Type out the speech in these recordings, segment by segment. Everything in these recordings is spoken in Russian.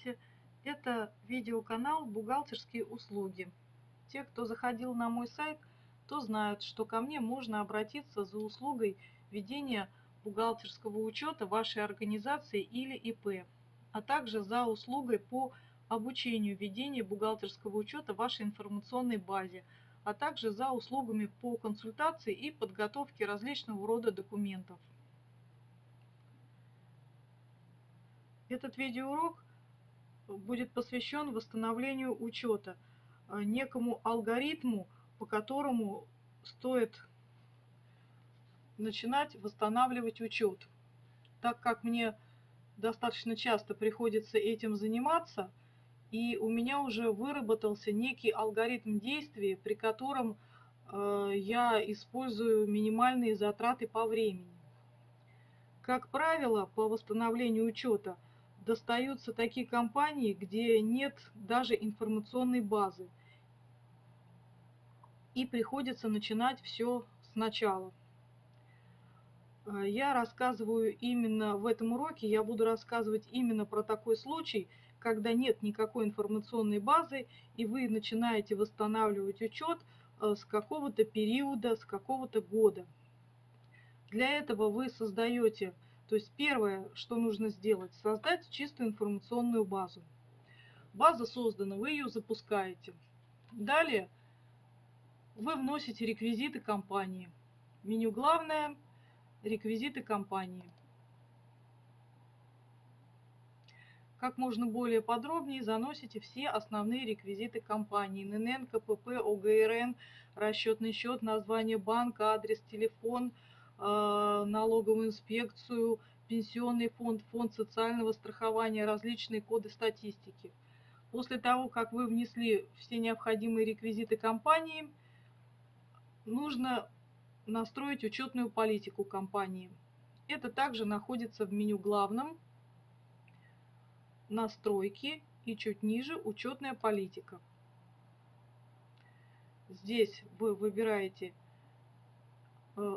Здравствуйте! Это видеоканал «Бухгалтерские услуги». Те, кто заходил на мой сайт, то знают, что ко мне можно обратиться за услугой ведения бухгалтерского учета вашей организации или ИП, а также за услугой по обучению ведения бухгалтерского учета вашей информационной базе, а также за услугами по консультации и подготовке различного рода документов. Этот видеоурок будет посвящен восстановлению учета, э, некому алгоритму, по которому стоит начинать восстанавливать учет. Так как мне достаточно часто приходится этим заниматься, и у меня уже выработался некий алгоритм действий, при котором э, я использую минимальные затраты по времени. Как правило, по восстановлению учета – достаются такие компании, где нет даже информационной базы. И приходится начинать все сначала. Я рассказываю именно в этом уроке, я буду рассказывать именно про такой случай, когда нет никакой информационной базы, и вы начинаете восстанавливать учет э, с какого-то периода, с какого-то года. Для этого вы создаете то есть первое, что нужно сделать, создать чистую информационную базу. База создана, вы ее запускаете. Далее вы вносите реквизиты компании. Меню главное, реквизиты компании. Как можно более подробнее заносите все основные реквизиты компании. ННН, КПП, ОГРН, расчетный счет, название банка, адрес, телефон – налоговую инспекцию, пенсионный фонд, фонд социального страхования, различные коды статистики. После того, как вы внесли все необходимые реквизиты компании, нужно настроить учетную политику компании. Это также находится в меню главном, настройки и чуть ниже учетная политика. Здесь вы выбираете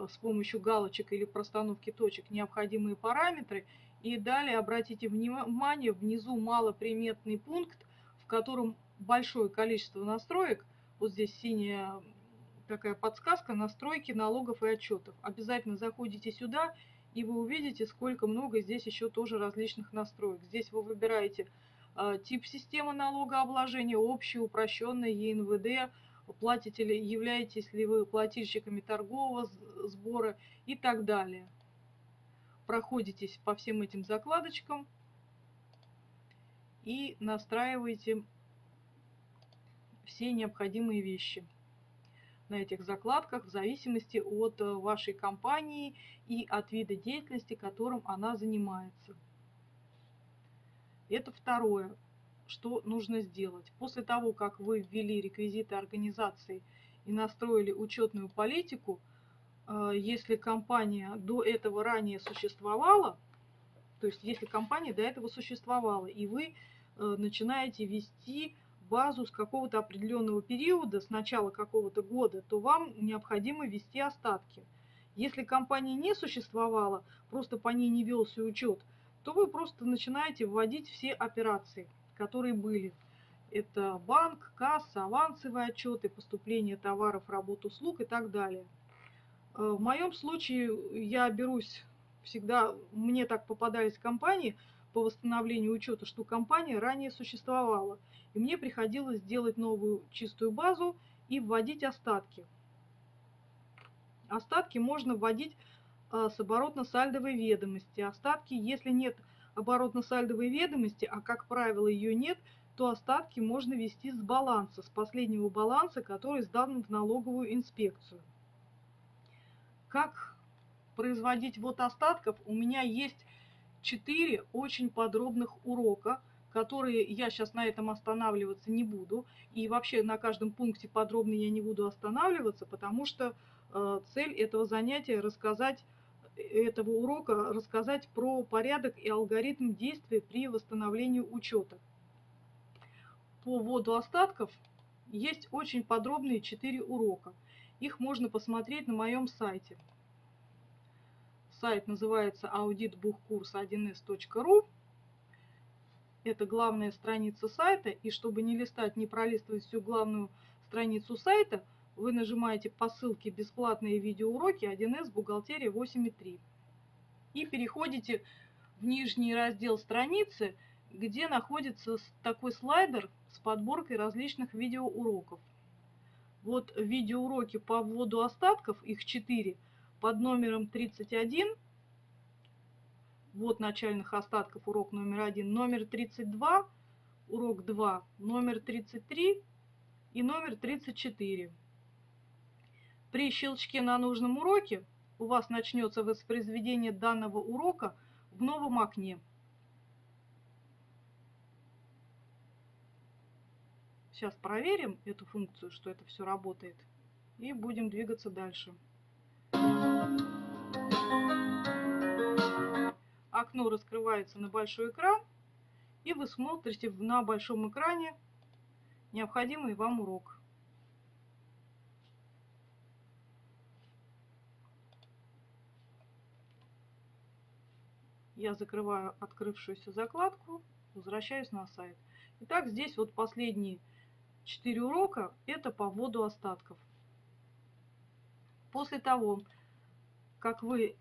с помощью галочек или простановки точек необходимые параметры. И далее обратите внимание, внизу малоприметный пункт, в котором большое количество настроек. Вот здесь синяя такая подсказка настройки налогов и отчетов. Обязательно заходите сюда, и вы увидите, сколько много здесь еще тоже различных настроек. Здесь вы выбираете э, тип системы налогообложения, общий, упрощенный, ЕНВД, платите ли, являетесь ли вы плательщиками торгового сбора и так далее. Проходитесь по всем этим закладочкам и настраиваете все необходимые вещи на этих закладках в зависимости от э, вашей компании и от вида деятельности, которым она занимается. Это второе что нужно сделать. После того, как вы ввели реквизиты организации и настроили учетную политику, э, если компания до этого ранее существовала, то есть если компания до этого существовала, и вы э, начинаете вести базу с какого-то определенного периода, с начала какого-то года, то вам необходимо ввести остатки. Если компания не существовала, просто по ней не велся учет, то вы просто начинаете вводить все операции которые были. Это банк, касса, авансовые отчеты, поступление товаров, работ, услуг и так далее. Э, в моем случае я берусь всегда, мне так попадались компании по восстановлению учета, что компания ранее существовала. И мне приходилось делать новую чистую базу и вводить остатки. Остатки можно вводить э, с оборотно-сальдовой ведомости. Остатки, если нет оборотно-сальдовой ведомости, а как правило ее нет, то остатки можно вести с баланса, с последнего баланса, который сдан в налоговую инспекцию. Как производить вот остатков? У меня есть 4 очень подробных урока, которые я сейчас на этом останавливаться не буду. И вообще на каждом пункте подробно я не буду останавливаться, потому что э, цель этого занятия рассказать этого урока рассказать про порядок и алгоритм действия при восстановлении учета. По вводу остатков есть очень подробные 4 урока. Их можно посмотреть на моем сайте. Сайт называется auditbuchkurs1s.ru. это главная страница сайта, и чтобы не листать, не пролистывать всю главную страницу сайта, вы нажимаете по ссылке «Бесплатные видеоуроки 1С Бухгалтерия 8.3» и переходите в нижний раздел страницы, где находится такой слайдер с подборкой различных видеоуроков. Вот видеоуроки по вводу остатков, их 4, под номером 31. Вот начальных остатков, урок номер 1. Номер 32, урок 2, номер 33 и номер 34. При щелчке на нужном уроке у вас начнется воспроизведение данного урока в новом окне. Сейчас проверим эту функцию, что это все работает. И будем двигаться дальше. Окно раскрывается на большой экран. И вы смотрите на большом экране необходимый вам урок. Я закрываю открывшуюся закладку, возвращаюсь на сайт. Итак, здесь вот последние 4 урока – это по вводу остатков. После того, как вы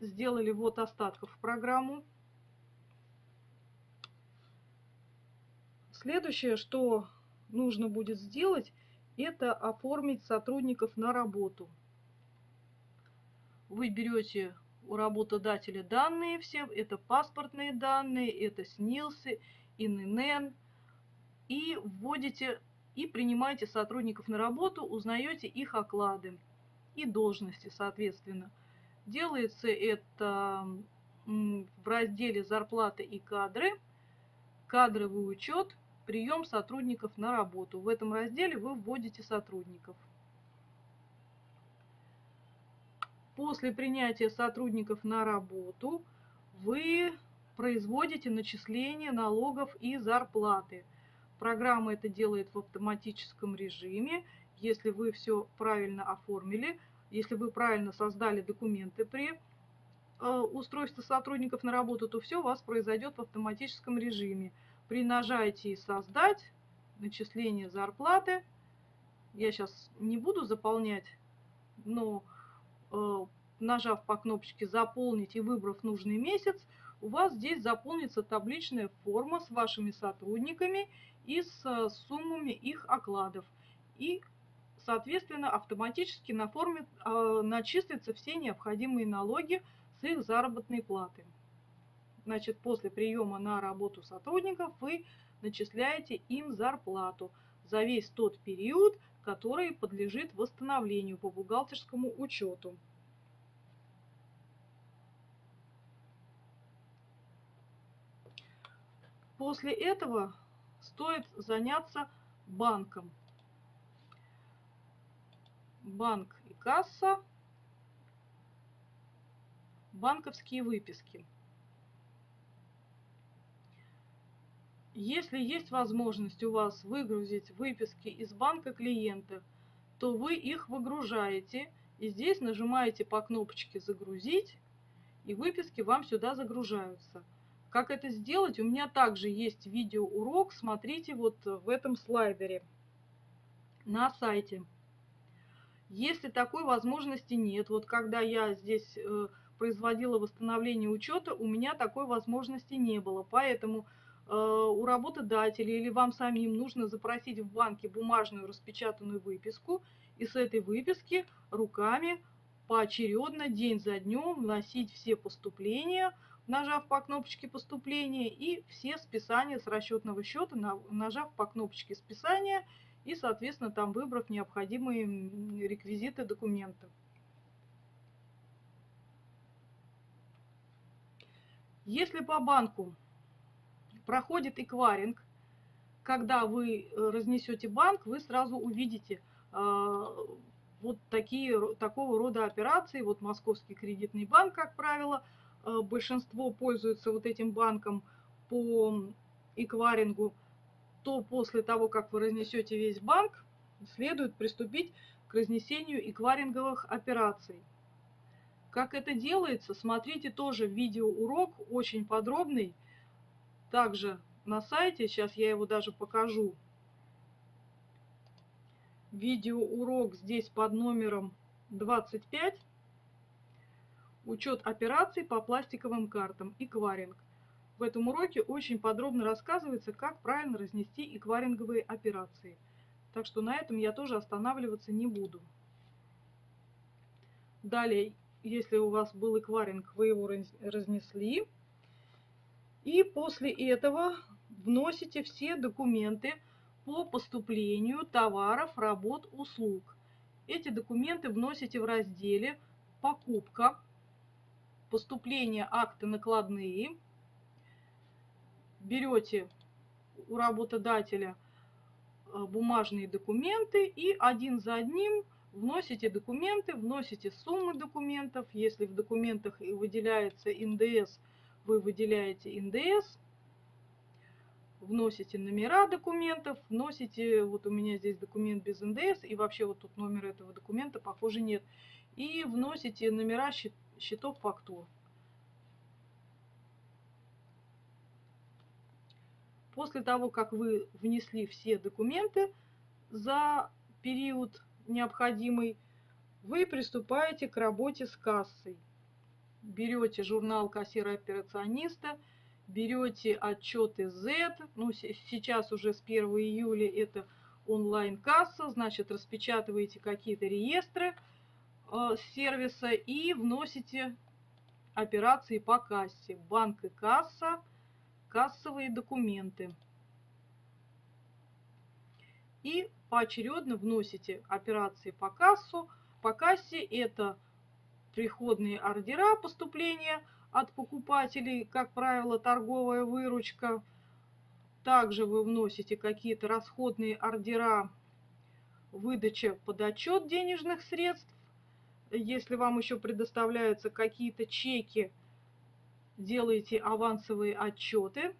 сделали ввод остатков в программу, следующее, что нужно будет сделать, это оформить сотрудников на работу. Вы берете у работодателя данные все, это паспортные данные, это СНИЛСы, ИНН, и вводите и принимаете сотрудников на работу, узнаете их оклады и должности, соответственно. Делается это в разделе «Зарплаты и кадры», «Кадровый учет», «Прием сотрудников на работу». В этом разделе вы вводите сотрудников. После принятия сотрудников на работу вы производите начисление налогов и зарплаты – Программа это делает в автоматическом режиме. Если вы все правильно оформили, если вы правильно создали документы при э, устройстве сотрудников на работу, то все у вас произойдет в автоматическом режиме. При нажатии «Создать», начисление зарплаты, я сейчас не буду заполнять, но нажав по кнопочке «Заполнить» и выбрав нужный месяц, у вас здесь заполнится табличная форма с вашими сотрудниками и с э, суммами их окладов. И, соответственно, автоматически на форме э, начислятся все необходимые налоги с их заработной платы. Значит, после приема на работу сотрудников вы начисляете им зарплату за весь тот период, который подлежит восстановлению по бухгалтерскому учету. После этого стоит заняться банком. Банк и касса. Банковские выписки. Если есть возможность у вас выгрузить выписки из банка клиента, то вы их выгружаете и здесь нажимаете по кнопочке «Загрузить» и выписки вам сюда загружаются. Как это сделать? У меня также есть видеоурок, смотрите вот в этом слайдере на сайте. Если такой возможности нет, вот когда я здесь э, производила восстановление учета, у меня такой возможности не было. Поэтому у работодателя или вам самим нужно запросить в банке бумажную распечатанную выписку и с этой выписки руками поочередно день за днем вносить все поступления, нажав по кнопочке поступления, и все списания с расчетного счета, нажав по кнопочке списания и, соответственно, там выбрав необходимые реквизиты документа. Если по банку проходит эквайринг, когда вы э, разнесете банк, вы сразу увидите э, вот такие, такого рода операции. Вот Московский кредитный банк, как правило, Э, большинство пользуются вот этим банком по эквайрингу, то после того, как вы разнесете весь банк, следует приступить к разнесению эквайринговых операций. Как это делается, смотрите тоже видеоурок, очень подробный. Также на сайте. Сейчас я его даже покажу. Видеоурок здесь под номером 25. Учет операций по пластиковым картам. Экваринг. В этом уроке очень подробно рассказывается, как правильно разнести экваринговые операции. Так что на этом я тоже останавливаться не буду. Далее, если у вас был экваринг, вы его разнесли. И после этого вносите все документы по поступлению товаров, работ, услуг. Эти документы вносите в разделе «Покупка», «Поступление акты накладные», берете у работодателя э, бумажные документы и один за одним вносите документы, вносите суммы документов. Если в документах выделяется НДС, вы выделяете НДС, вносите номера документов, вносите, вот у меня здесь документ без НДС, и вообще вот тут номер этого документа, похоже, нет. И вносите номера счетов фактур. После того, как вы внесли все документы за период необходимый, вы приступаете к работе с кассой. Берете журнал кассира-операциониста, берете отчеты Z, ну сейчас уже с 1 июля это онлайн-касса, значит распечатываете какие-то реестры э, сервиса и вносите операции по кассе. Банк и касса – кассовые документы. И поочередно вносите операции по кассу. По кассе это приходные ордера поступления от покупателей, как правило, торговая выручка. Также вы вносите какие-то расходные ордера, выдача под отчет денежных средств. Если вам еще предоставляются какие-то чеки, делаете авансовые отчеты.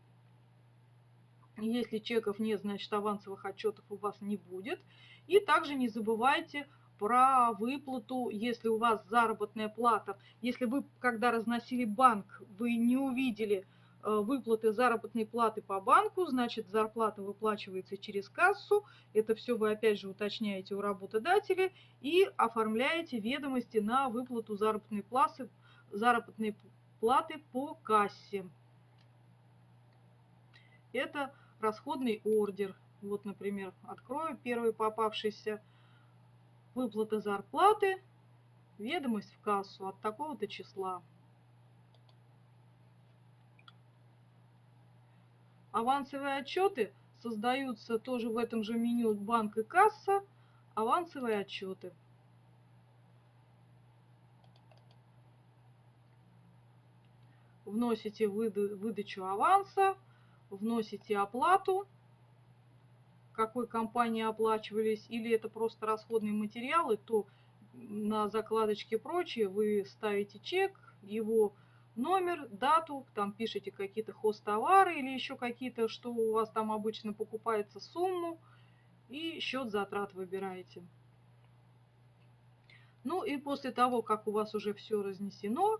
Если чеков нет, значит авансовых отчетов у вас не будет. И также не забывайте про выплату, если у вас заработная плата. Если вы, когда разносили банк, вы не увидели э, выплаты заработной платы по банку, значит зарплата выплачивается через кассу. Это все вы опять же уточняете у работодателя и оформляете ведомости на выплату заработной платы, заработной платы по кассе. Это расходный ордер. Вот, например, открою первый попавшийся. Выплата зарплаты, ведомость в кассу от такого-то числа. Авансовые отчеты создаются тоже в этом же меню банк и касса. Авансовые отчеты. вносите выдачу аванса, вносите оплату, какой компании оплачивались, или это просто расходные материалы, то на закладочке прочее вы ставите чек, его номер, дату, там пишите какие-то хост-товары или еще какие-то, что у вас там обычно покупается, сумму, и счет затрат выбираете. Ну и после того, как у вас уже все разнесено,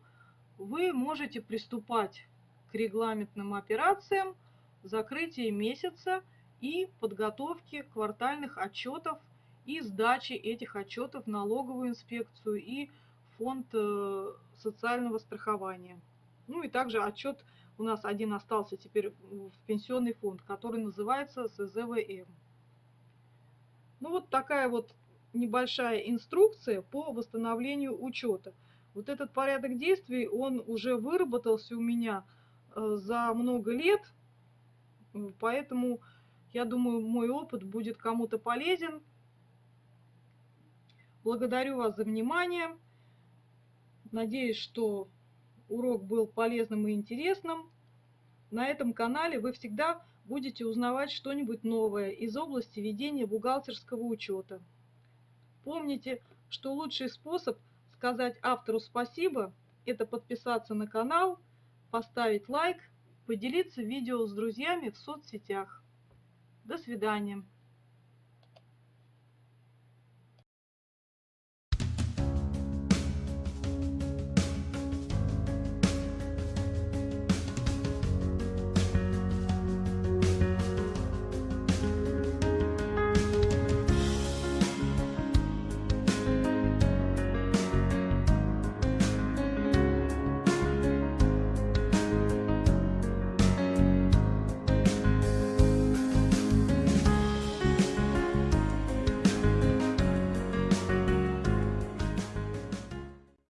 вы можете приступать к регламентным операциям закрытия месяца и подготовки квартальных отчетов и сдачи этих отчетов в налоговую инспекцию и фонд э, социального страхования. Ну и также отчет у нас один остался теперь в пенсионный фонд, который называется СЗВМ. Ну вот такая вот небольшая инструкция по восстановлению учета. Вот этот порядок действий, он уже выработался у меня э, за много лет, поэтому я думаю, мой опыт будет кому-то полезен. Благодарю вас за внимание. Надеюсь, что урок был полезным и интересным. На этом канале вы всегда будете узнавать что-нибудь новое из области ведения бухгалтерского учета. Помните, что лучший способ – сказать автору спасибо, это подписаться на канал, поставить лайк, поделиться видео с друзьями в соцсетях. До свидания.